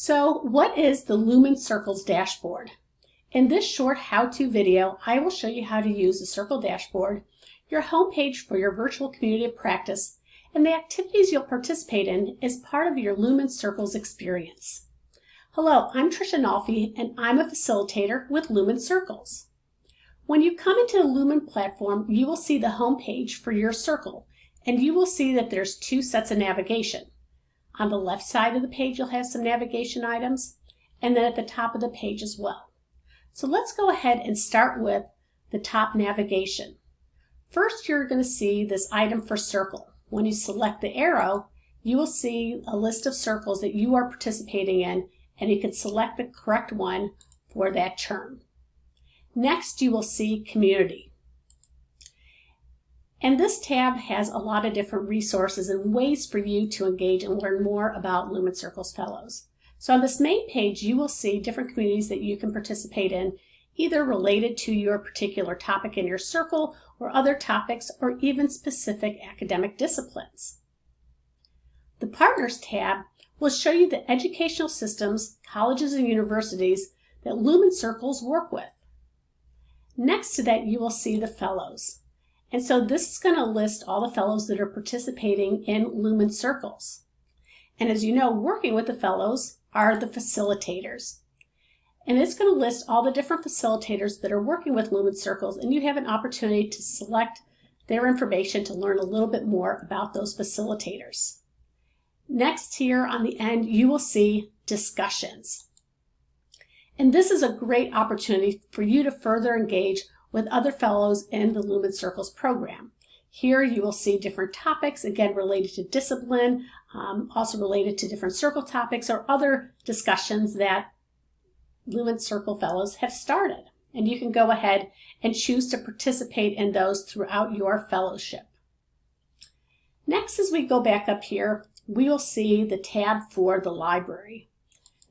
So what is the Lumen Circles dashboard? In this short how-to video, I will show you how to use the Circle dashboard, your homepage for your virtual community of practice, and the activities you'll participate in as part of your Lumen Circles experience. Hello, I'm Tricia Nolfi, and I'm a facilitator with Lumen Circles. When you come into the Lumen platform, you will see the homepage for your circle, and you will see that there's two sets of navigation. On the left side of the page, you'll have some navigation items, and then at the top of the page as well. So let's go ahead and start with the top navigation. First, you're going to see this item for circle. When you select the arrow, you will see a list of circles that you are participating in, and you can select the correct one for that term. Next, you will see Community. And this tab has a lot of different resources and ways for you to engage and learn more about Lumen Circles Fellows. So on this main page, you will see different communities that you can participate in, either related to your particular topic in your circle or other topics or even specific academic disciplines. The Partners tab will show you the educational systems, colleges and universities that Lumen Circles work with. Next to that, you will see the Fellows. And so this is going to list all the fellows that are participating in Lumen Circles. And as you know, working with the fellows are the facilitators. And it's going to list all the different facilitators that are working with Lumen Circles, and you have an opportunity to select their information to learn a little bit more about those facilitators. Next here on the end, you will see discussions. And this is a great opportunity for you to further engage with other fellows in the Lumen Circles program. Here you will see different topics, again related to discipline, um, also related to different circle topics or other discussions that Lumen Circle Fellows have started. And you can go ahead and choose to participate in those throughout your fellowship. Next, as we go back up here, we will see the tab for the library.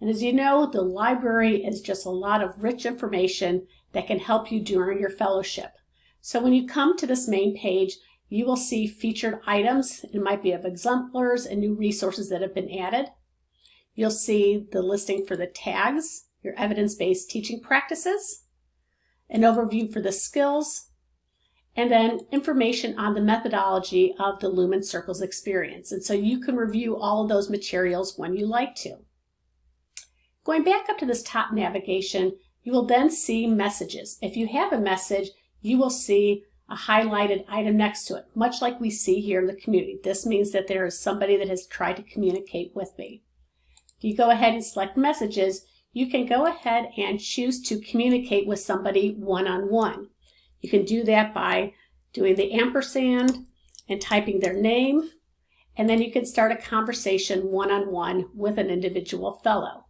And as you know, the library is just a lot of rich information that can help you during your fellowship. So when you come to this main page, you will see featured items. It might be of exemplars and new resources that have been added. You'll see the listing for the tags, your evidence-based teaching practices, an overview for the skills, and then information on the methodology of the Lumen Circles experience. And so you can review all of those materials when you like to. Going back up to this top navigation, you will then see messages. If you have a message, you will see a highlighted item next to it, much like we see here in the community. This means that there is somebody that has tried to communicate with me. If you go ahead and select messages, you can go ahead and choose to communicate with somebody one-on-one. -on -one. You can do that by doing the ampersand and typing their name, and then you can start a conversation one-on-one -on -one with an individual fellow.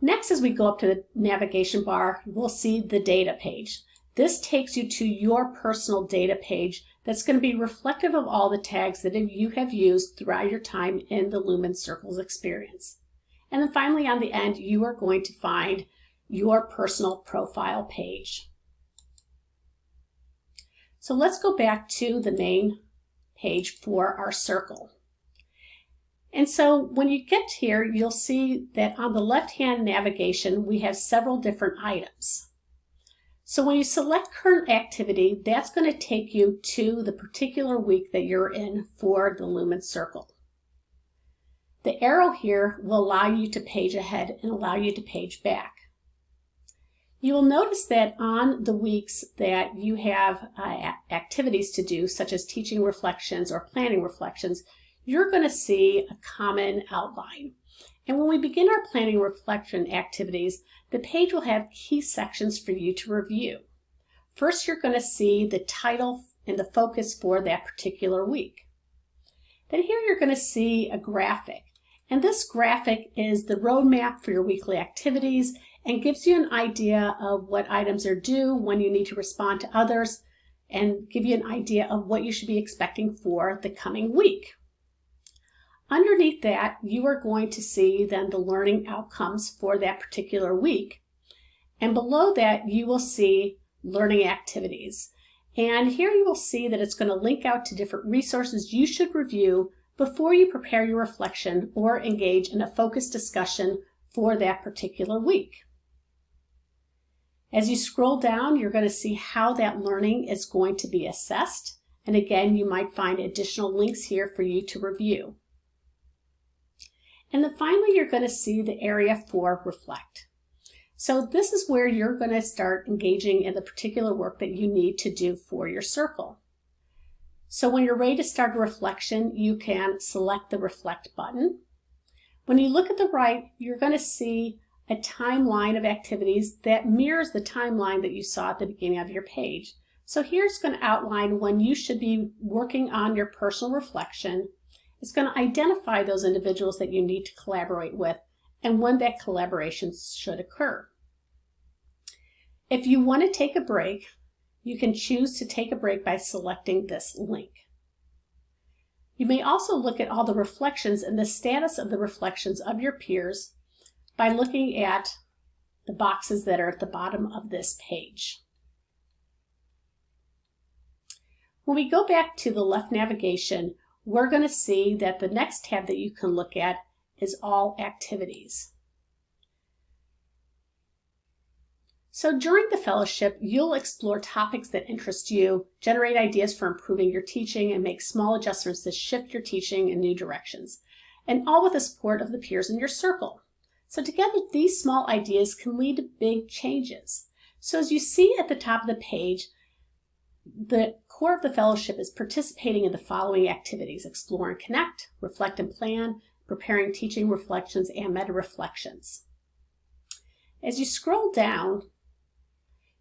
Next, as we go up to the navigation bar, we'll see the data page. This takes you to your personal data page that's going to be reflective of all the tags that you have used throughout your time in the Lumen Circles experience. And then finally on the end, you are going to find your personal profile page. So let's go back to the main page for our circle. And so when you get here, you'll see that on the left-hand navigation, we have several different items. So when you select current activity, that's going to take you to the particular week that you're in for the Lumen Circle. The arrow here will allow you to page ahead and allow you to page back. You will notice that on the weeks that you have uh, activities to do, such as teaching reflections or planning reflections, you're going to see a common outline. And when we begin our planning reflection activities, the page will have key sections for you to review. First, you're going to see the title and the focus for that particular week. Then here you're going to see a graphic. And this graphic is the roadmap for your weekly activities and gives you an idea of what items are due, when you need to respond to others, and give you an idea of what you should be expecting for the coming week. Underneath that, you are going to see then the learning outcomes for that particular week. And below that, you will see learning activities. And here you will see that it's going to link out to different resources you should review before you prepare your reflection or engage in a focused discussion for that particular week. As you scroll down, you're going to see how that learning is going to be assessed. And again, you might find additional links here for you to review. And then finally, you're going to see the area for reflect. So this is where you're going to start engaging in the particular work that you need to do for your circle. So when you're ready to start a reflection, you can select the reflect button. When you look at the right, you're going to see a timeline of activities that mirrors the timeline that you saw at the beginning of your page. So here's going to outline when you should be working on your personal reflection. It's going to identify those individuals that you need to collaborate with and when that collaboration should occur. If you want to take a break, you can choose to take a break by selecting this link. You may also look at all the reflections and the status of the reflections of your peers by looking at the boxes that are at the bottom of this page. When we go back to the left navigation, we're going to see that the next tab that you can look at is all activities. So during the fellowship, you'll explore topics that interest you, generate ideas for improving your teaching, and make small adjustments to shift your teaching in new directions, and all with the support of the peers in your circle. So together, these small ideas can lead to big changes. So as you see at the top of the page, the core of the fellowship is participating in the following activities, explore and connect, reflect and plan, preparing teaching reflections, and meta-reflections. As you scroll down,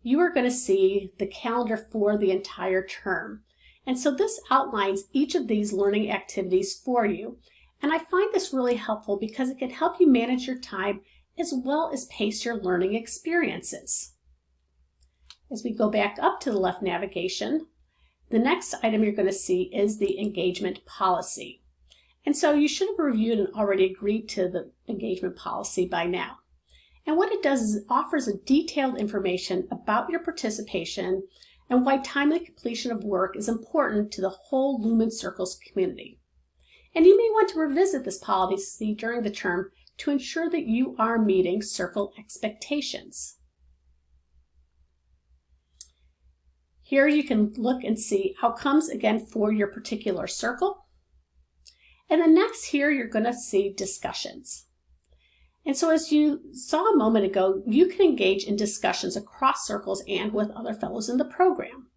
you are going to see the calendar for the entire term. And so this outlines each of these learning activities for you. And I find this really helpful because it can help you manage your time as well as pace your learning experiences. As we go back up to the left navigation, the next item you're going to see is the engagement policy. And so you should have reviewed and already agreed to the engagement policy by now. And what it does is it offers a detailed information about your participation and why timely completion of work is important to the whole Lumen Circles community. And you may want to revisit this policy during the term to ensure that you are meeting circle expectations. Here you can look and see outcomes again for your particular circle. And then next here you're going to see discussions. And so as you saw a moment ago, you can engage in discussions across circles and with other fellows in the program.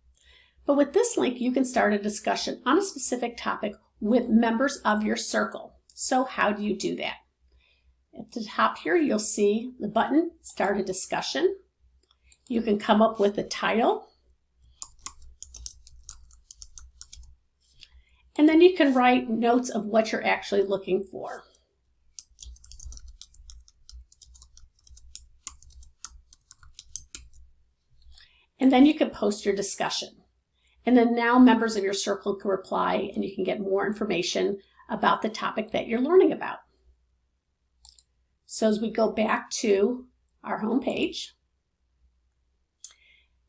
But with this link, you can start a discussion on a specific topic with members of your circle. So how do you do that? At the top here, you'll see the button, Start a Discussion. You can come up with a title. And then you can write notes of what you're actually looking for. And then you can post your discussion. And then now members of your circle can reply and you can get more information about the topic that you're learning about. So as we go back to our home page,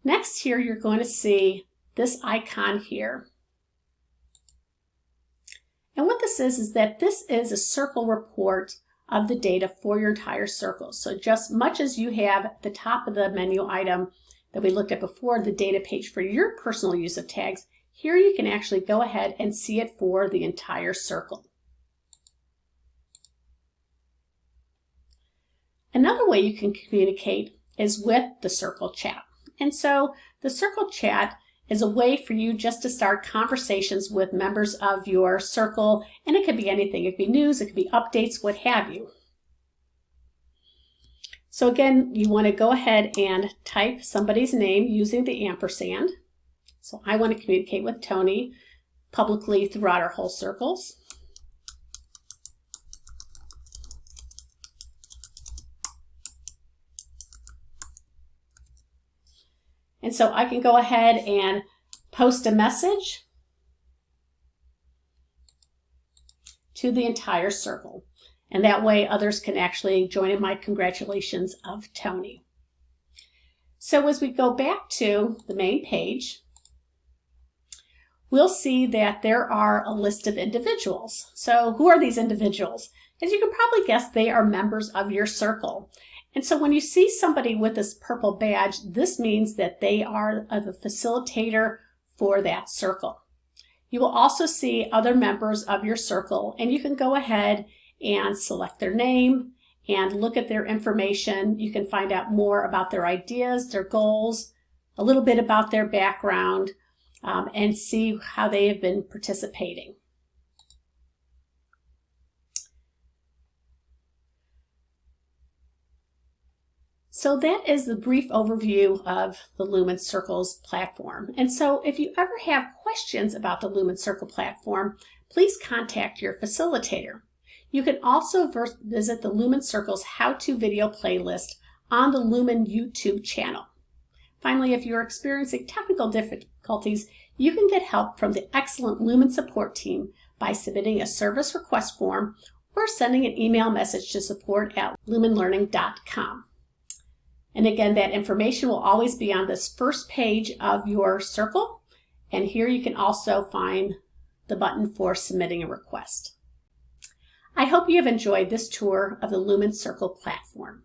next here you're going to see this icon here. And what this is, is that this is a circle report of the data for your entire circle. So just much as you have the top of the menu item that we looked at before, the data page for your personal use of tags, here you can actually go ahead and see it for the entire circle. Another way you can communicate is with the circle chat. And so the circle chat is a way for you just to start conversations with members of your circle. And it could be anything. It could be news, it could be updates, what have you. So again, you want to go ahead and type somebody's name using the ampersand. So I want to communicate with Tony publicly throughout our whole circles. And so I can go ahead and post a message to the entire circle. And that way others can actually join in my congratulations of Tony. So as we go back to the main page, we'll see that there are a list of individuals. So who are these individuals? As you can probably guess, they are members of your circle. And so when you see somebody with this purple badge, this means that they are the facilitator for that circle. You will also see other members of your circle and you can go ahead and select their name and look at their information. You can find out more about their ideas, their goals, a little bit about their background, um, and see how they have been participating. So that is the brief overview of the Lumen Circles platform. And so if you ever have questions about the Lumen Circle platform, please contact your facilitator. You can also visit the Lumen Circles how-to video playlist on the Lumen YouTube channel. Finally, if you're experiencing technical difficulties, you can get help from the excellent Lumen support team by submitting a service request form or sending an email message to support at lumenlearning.com. And again, that information will always be on this first page of your circle. And here you can also find the button for submitting a request. I hope you have enjoyed this tour of the Lumen Circle platform.